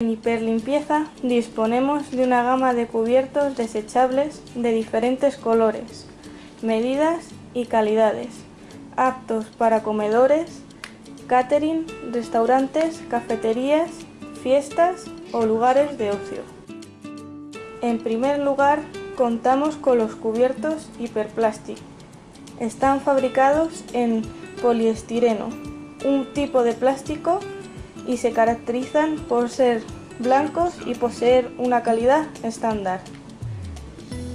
En Hiperlimpieza disponemos de una gama de cubiertos desechables de diferentes colores, medidas y calidades, aptos para comedores, catering, restaurantes, cafeterías, fiestas o lugares de ocio. En primer lugar, contamos con los cubiertos Hiperplastic. Están fabricados en poliestireno, un tipo de plástico y se caracterizan por ser blancos y poseer una calidad estándar.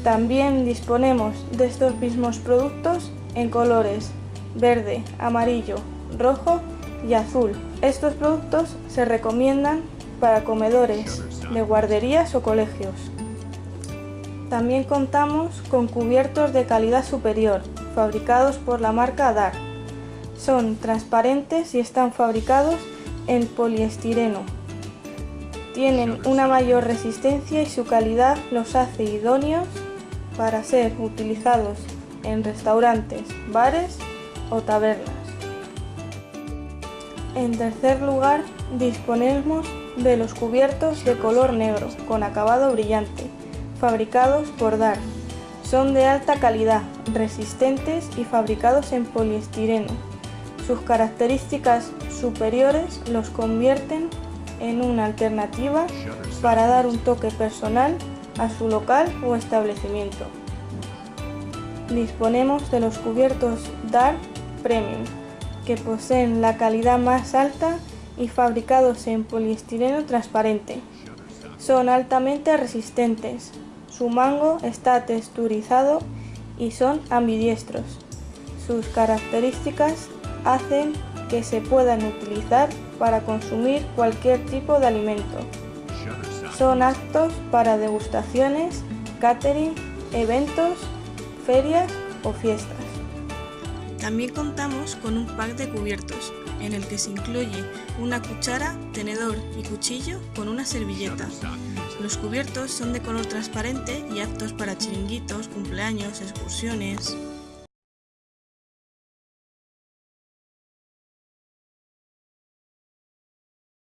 También disponemos de estos mismos productos en colores verde, amarillo, rojo y azul. Estos productos se recomiendan para comedores de guarderías o colegios. También contamos con cubiertos de calidad superior, fabricados por la marca DAR. Son transparentes y están fabricados en poliestireno. Tienen una mayor resistencia y su calidad los hace idóneos para ser utilizados en restaurantes, bares o tabernas. En tercer lugar, disponemos de los cubiertos de color negro con acabado brillante, fabricados por DAR. Son de alta calidad, resistentes y fabricados en poliestireno. Sus características superiores los convierten en una alternativa para dar un toque personal a su local o establecimiento. Disponemos de los cubiertos DAR Premium, que poseen la calidad más alta y fabricados en poliestireno transparente. Son altamente resistentes, su mango está texturizado y son ambidiestros. Sus características hacen que se puedan utilizar para consumir cualquier tipo de alimento. Son aptos para degustaciones, catering, eventos, ferias o fiestas. También contamos con un pack de cubiertos, en el que se incluye una cuchara, tenedor y cuchillo con una servilleta. Los cubiertos son de color transparente y aptos para chiringuitos, cumpleaños, excursiones...